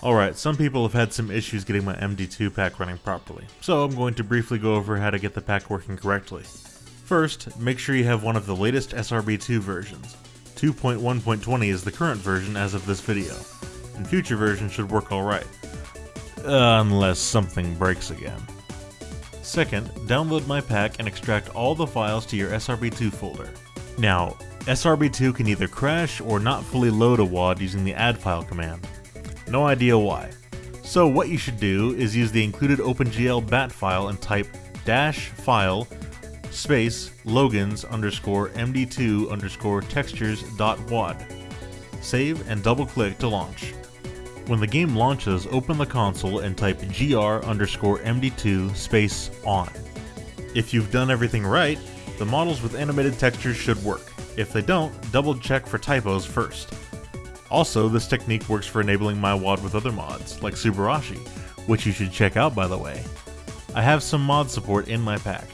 Alright, some people have had some issues getting my MD2 pack running properly, so I'm going to briefly go over how to get the pack working correctly. First, make sure you have one of the latest SRB2 versions. 2.1.20 is the current version as of this video, and future versions should work alright. Unless something breaks again. Second, download my pack and extract all the files to your SRB2 folder. Now, SRB2 can either crash or not fully load a WAD using the add file command. No idea why. So what you should do is use the included OpenGL bat file and type dash file space logins underscore md2 underscore textures dot wad. Save and double click to launch. When the game launches, open the console and type gr underscore md2 space on. If you've done everything right, the models with animated textures should work. If they don't, double check for typos first. Also, this technique works for enabling my WAD with other mods, like Subarashi, which you should check out by the way. I have some mod support in my pack.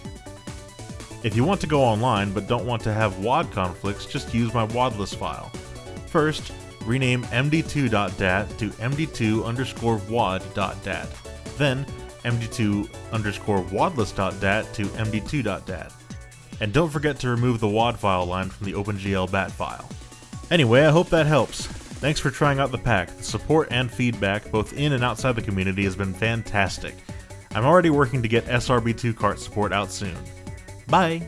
If you want to go online but don't want to have WAD conflicts, just use my wadless file. First, rename md2.dat to md2 underscore wad.dat. Then, md2 underscore wadless.dat to md2.dat. And don't forget to remove the WAD file line from the OpenGL bat file. Anyway, I hope that helps. Thanks for trying out the pack. The support and feedback, both in and outside the community, has been fantastic. I'm already working to get SRB2 Kart support out soon. Bye!